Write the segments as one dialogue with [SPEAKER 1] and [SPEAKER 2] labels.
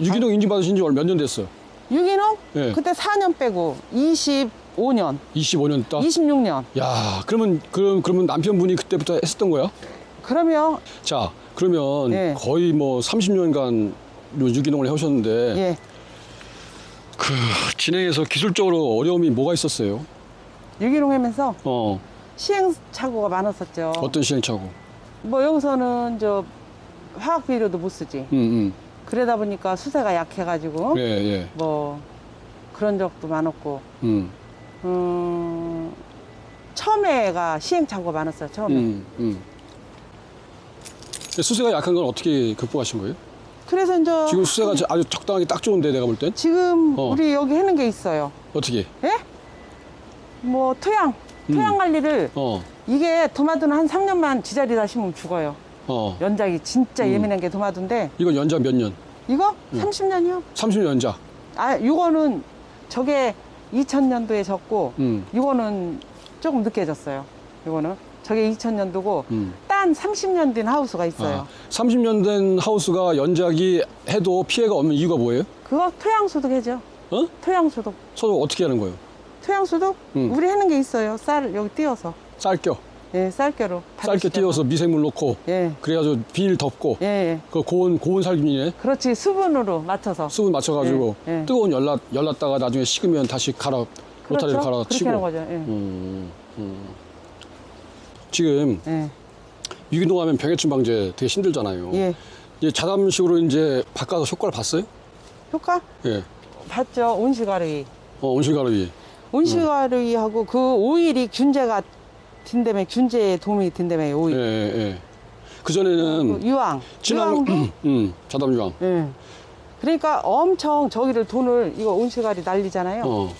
[SPEAKER 1] 유기농 인증 받으신 지몇년 됐어요?
[SPEAKER 2] 유기농?
[SPEAKER 1] 예.
[SPEAKER 2] 그때 4년 빼고 25년,
[SPEAKER 1] 25년 됐다?
[SPEAKER 2] 26년.
[SPEAKER 1] 야, 그러면, 그럼, 그러면 남편분이 그때부터 했었던 거야?
[SPEAKER 2] 그러면
[SPEAKER 1] 자, 그러면
[SPEAKER 2] 예.
[SPEAKER 1] 거의 뭐 30년간 유기농을 해 오셨는데,
[SPEAKER 2] 예,
[SPEAKER 1] 그, 진행에서 기술적으로 어려움이 뭐가 있었어요?
[SPEAKER 2] 유기농 하면서
[SPEAKER 1] 어,
[SPEAKER 2] 시행착오가 많았었죠.
[SPEAKER 1] 어떤 시행착오?
[SPEAKER 2] 뭐 여기서는 저 화학 비료도 못 쓰지.
[SPEAKER 1] 응,
[SPEAKER 2] 그러다 보니까 수세가 약해가지고
[SPEAKER 1] 응. 예, 예.
[SPEAKER 2] 뭐 그런 적도 많았고,
[SPEAKER 1] 음,
[SPEAKER 2] 음, 처음에가 시행착오가 많았어요. 처음에.
[SPEAKER 1] 음, 음. 수세가 약한 건 어떻게 극복하신 거예요?
[SPEAKER 2] 그래서 이제
[SPEAKER 1] 지금 수세가 아주 적당하게 딱 좋은데 내가 볼 땐?
[SPEAKER 2] 지금
[SPEAKER 1] 어.
[SPEAKER 2] 우리 여기 하는 게 있어요.
[SPEAKER 1] 어떻게?
[SPEAKER 2] 예? 뭐 토양, 토양
[SPEAKER 1] 음.
[SPEAKER 2] 관리를
[SPEAKER 1] 어,
[SPEAKER 2] 이게 도마도는 한 3년만 지자리다 심으면 죽어요.
[SPEAKER 1] 어.
[SPEAKER 2] 연작이 진짜
[SPEAKER 1] 음.
[SPEAKER 2] 예민한 게 도마도인데
[SPEAKER 1] 이건 연자 몇 년?
[SPEAKER 2] 이거
[SPEAKER 1] 음.
[SPEAKER 2] 30년이요.
[SPEAKER 1] 30년 연자.
[SPEAKER 2] 아, 이거는 저게 2000년도에 졌고
[SPEAKER 1] 음,
[SPEAKER 2] 이거는 조금 늦게 졌어요. 이거는 저게 2000년도고
[SPEAKER 1] 음.
[SPEAKER 2] 딴 30년 된 하우스가 있어요.
[SPEAKER 1] 아, 30년 된 하우스가 연작이 해도 피해가 없는 이유가 뭐예요?
[SPEAKER 2] 그거 토양 소독 해죠.
[SPEAKER 1] 어?
[SPEAKER 2] 토양 소독.
[SPEAKER 1] 서로 어떻게 하는 거예요?
[SPEAKER 2] 토양 소독?
[SPEAKER 1] 음.
[SPEAKER 2] 우리 하는 게 있어요. 쌀 여기 띄워서.
[SPEAKER 1] 쌀겨.
[SPEAKER 2] 예, 쌀겨로.
[SPEAKER 1] 쌀겨. 띄워서 미생물 넣고
[SPEAKER 2] 예.
[SPEAKER 1] 그래가지고 비닐 덮고
[SPEAKER 2] 예, 예.
[SPEAKER 1] 그 고온 고온 살균이네.
[SPEAKER 2] 그렇지. 수분으로 맞춰서.
[SPEAKER 1] 수분 맞춰가지고
[SPEAKER 2] 예, 예.
[SPEAKER 1] 뜨거운 열라 열났다가 나중에 식으면 다시 갈아 로타리를 갈아
[SPEAKER 2] 그렇게
[SPEAKER 1] 치고.
[SPEAKER 2] 하는 거죠. 예.
[SPEAKER 1] 음, 음. 지금
[SPEAKER 2] 예.
[SPEAKER 1] 유기농하면 병해충 방제 되게 힘들잖아요.
[SPEAKER 2] 예.
[SPEAKER 1] 이제 자담식으로 이제 바꿔서 효과를 봤어요?
[SPEAKER 2] 효과?
[SPEAKER 1] 예.
[SPEAKER 2] 봤죠. 온실가루이.
[SPEAKER 1] 어, 온실가루이.
[SPEAKER 2] 온실가루이하고 그 오일이 균제가 든다며 균제에 도움이 된다며
[SPEAKER 1] 예,
[SPEAKER 2] 오일.
[SPEAKER 1] 예, 예. 그 전에는
[SPEAKER 2] 그 유황.
[SPEAKER 1] 진한
[SPEAKER 2] 유황도.
[SPEAKER 1] 음, 자담 유황.
[SPEAKER 2] 예. 그러니까 엄청 저기를 돈을 이거 온실가루 난리잖아요.
[SPEAKER 1] 어.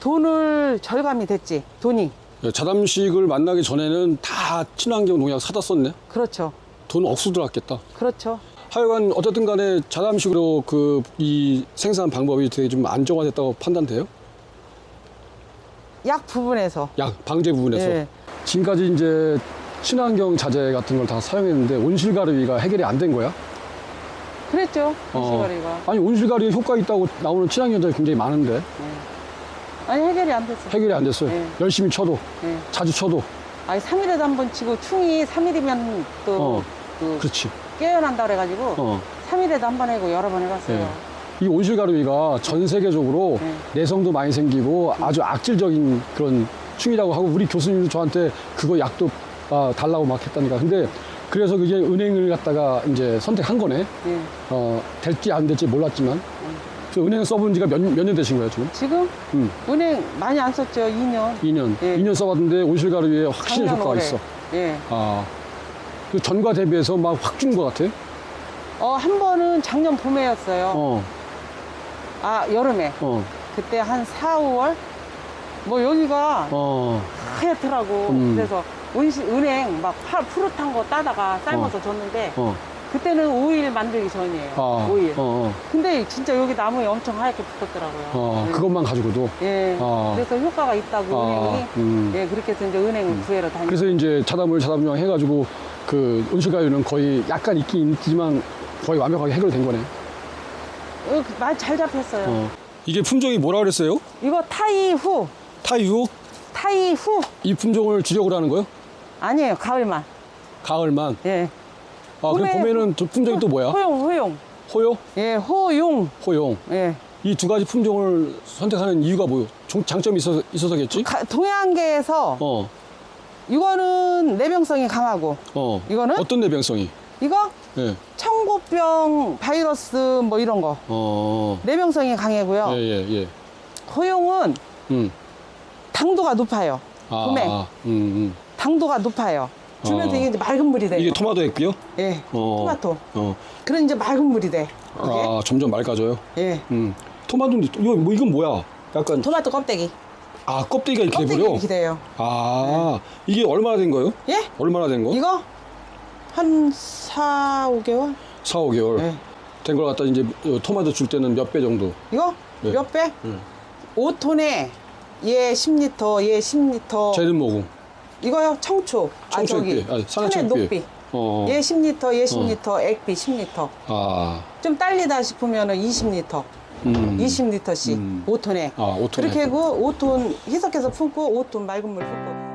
[SPEAKER 2] 돈을 절감이 됐지. 돈이.
[SPEAKER 1] 예, 자담식을 만나기 전에는 다 친환경 농약 사다 썼네.
[SPEAKER 2] 그렇죠.
[SPEAKER 1] 돈 억수 들어갔겠다.
[SPEAKER 2] 그렇죠.
[SPEAKER 1] 하여간 어쨌든 간에 자담식으로 그 이 생산 방법이 되게 좀 안정화됐다고 판단돼요?
[SPEAKER 2] 약 부분에서.
[SPEAKER 1] 약 방제 부분에서.
[SPEAKER 2] 예.
[SPEAKER 1] 지금까지 이제 친환경 자재 같은 걸 다 사용했는데 온실가루가 해결이 안 된 거야?
[SPEAKER 2] 그랬죠.
[SPEAKER 1] 어.
[SPEAKER 2] 온실가루가.
[SPEAKER 1] 아니 온실가루에 효과 있다고 나오는 친환경 자재 굉장히 많은데
[SPEAKER 2] 아니 해결이 안 됐어.
[SPEAKER 1] 해결이 안 됐어요.
[SPEAKER 2] 예.
[SPEAKER 1] 열심히 쳐도
[SPEAKER 2] 예.
[SPEAKER 1] 자주 쳐도
[SPEAKER 2] 아니 3일에도 한 번 치고 충이 3일이면 또
[SPEAKER 1] 어.
[SPEAKER 2] 그
[SPEAKER 1] 그렇지.
[SPEAKER 2] 깨어난다 그래가지고
[SPEAKER 1] 어.
[SPEAKER 2] 3일에도 한번 하고 여러 번 해봤어요.
[SPEAKER 1] 예. 이 온실가루가 전 세계적으로
[SPEAKER 2] 네.
[SPEAKER 1] 내성도 많이 생기고 아주 악질적인 그런 충이라고 하고 우리 교수님도 저한테 그거 약도 아, 달라고 막 했다니까. 근데 그래서 그게 은행을 갖다가 이제 선택한 거네.
[SPEAKER 2] 예.
[SPEAKER 1] 어, 될지 안 될지 몰랐지만. 그 은행 써본 지가 몇, 몇 년 되신 거예요, 지금?
[SPEAKER 2] 지금
[SPEAKER 1] 음,
[SPEAKER 2] 은행 많이 안 썼죠. 2년.
[SPEAKER 1] 2년.
[SPEAKER 2] 예.
[SPEAKER 1] 2년 써봤는데 온실가루에 확실히 효과가
[SPEAKER 2] 올해.
[SPEAKER 1] 있어.
[SPEAKER 2] 예.
[SPEAKER 1] 아. 그 전과 대비해서 막 확 준 것 같아.
[SPEAKER 2] 어, 한 번은 작년 봄에였어요.
[SPEAKER 1] 어,
[SPEAKER 2] 아, 여름에.
[SPEAKER 1] 어,
[SPEAKER 2] 그때 한 4, 5월? 뭐 여기가
[SPEAKER 1] 어.
[SPEAKER 2] 하얗더라고.
[SPEAKER 1] 음.
[SPEAKER 2] 그래서 온실, 은행 막 파, 푸릇한 거 따다가 삶아서 줬는데
[SPEAKER 1] 어.
[SPEAKER 2] 그때는 오일 만들기 전이에요.
[SPEAKER 1] 아,
[SPEAKER 2] 오일.
[SPEAKER 1] 어, 어.
[SPEAKER 2] 근데 진짜 여기 나무에 엄청 하얗게 붙었더라고요.
[SPEAKER 1] 어,
[SPEAKER 2] 예.
[SPEAKER 1] 그것만 가지고도.
[SPEAKER 2] 예.
[SPEAKER 1] 아.
[SPEAKER 2] 그래서 효과가 있다고
[SPEAKER 1] 아,
[SPEAKER 2] 은행이.
[SPEAKER 1] 음.
[SPEAKER 2] 예, 그렇게 해서 이제 은행 구해러 다니고.
[SPEAKER 1] 그래서 이제 자담을 자담유황 해가지고 그 온실가루는 거의 약간 있긴 있지만 거의 완벽하게 해결된 거네.
[SPEAKER 2] 어, 말 잘 잡혔어요.
[SPEAKER 1] 어. 이게 품종이 뭐라 그랬어요?
[SPEAKER 2] 이거 타이 후.
[SPEAKER 1] 타이후?
[SPEAKER 2] 타이 후.
[SPEAKER 1] 이 품종을 주력으로 하는 거요?
[SPEAKER 2] 아니에요. 가을만.
[SPEAKER 1] 가을만.
[SPEAKER 2] 예.
[SPEAKER 1] 아, 그럼
[SPEAKER 2] 봄에-
[SPEAKER 1] 봄에는 또 품종이 또 뭐야?
[SPEAKER 2] 호용, 호용.
[SPEAKER 1] 호요?
[SPEAKER 2] 예, 호용.
[SPEAKER 1] 호용.
[SPEAKER 2] 예.
[SPEAKER 1] 이 두 가지 품종을 선택하는 이유가 뭐요? 종- 장점이 있어서, 있어서겠지?
[SPEAKER 2] 가- 동양계에서
[SPEAKER 1] 어,
[SPEAKER 2] 이거는 내병성이 강하고
[SPEAKER 1] 어.
[SPEAKER 2] 이거는?
[SPEAKER 1] 어떤 내병성이?
[SPEAKER 2] 이거
[SPEAKER 1] 예.
[SPEAKER 2] 청고병 바이러스 뭐 이런 거
[SPEAKER 1] 어.
[SPEAKER 2] 내병성이 강하고요.
[SPEAKER 1] 예, 예, 예.
[SPEAKER 2] 호용은
[SPEAKER 1] 음.
[SPEAKER 2] 당도가 높아요.
[SPEAKER 1] 아,
[SPEAKER 2] 봄에
[SPEAKER 1] 아, 음, 음.
[SPEAKER 2] 당도가 높아요. 주면서
[SPEAKER 1] 어.
[SPEAKER 2] 이게 이제 맑은 물이 돼요.
[SPEAKER 1] 이게 토마토 했고요?
[SPEAKER 2] 예,
[SPEAKER 1] 어.
[SPEAKER 2] 토마토.
[SPEAKER 1] 어.
[SPEAKER 2] 그런 이제 맑은 물이 돼. 이게.
[SPEAKER 1] 아, 점점 맑아져요?
[SPEAKER 2] 예,
[SPEAKER 1] 음. 토마토인데, 이거, 뭐, 이건 뭐야? 약간,
[SPEAKER 2] 토마토 껍데기.
[SPEAKER 1] 아, 껍데기가 이렇게
[SPEAKER 2] 껍데기
[SPEAKER 1] 돼버려?
[SPEAKER 2] 이렇게 돼요.
[SPEAKER 1] 아, 이게 얼마나 된 거예요?
[SPEAKER 2] 예?
[SPEAKER 1] 얼마나 된 거?
[SPEAKER 2] 이거 한 4, 5개월?
[SPEAKER 1] 4, 5개월.
[SPEAKER 2] 예.
[SPEAKER 1] 된걸 갖다 이제 어, 토마토 줄 때는 몇 배 정도?
[SPEAKER 2] 이거
[SPEAKER 1] 네.
[SPEAKER 2] 몇 배?
[SPEAKER 1] 음.
[SPEAKER 2] 5톤에 얘 10리터, 얘 10리터.
[SPEAKER 1] 쟤는 뭐고?
[SPEAKER 2] 이거요 청초. 아
[SPEAKER 1] 청초육비.
[SPEAKER 2] 저기
[SPEAKER 1] 아, 산의
[SPEAKER 2] 천의
[SPEAKER 1] 청육비.
[SPEAKER 2] 녹비.
[SPEAKER 1] 어.
[SPEAKER 2] 얘 10리터, 얘 10리터, 액비 10리터.
[SPEAKER 1] 아.
[SPEAKER 2] 좀 딸리다 싶으면은 20리터,
[SPEAKER 1] 음.
[SPEAKER 2] 20리터씩
[SPEAKER 1] 음.
[SPEAKER 2] 5톤에.
[SPEAKER 1] 아, 5톤에.
[SPEAKER 2] 그렇게 하고 5톤 희석해서 품고 5톤 맑은 물 품고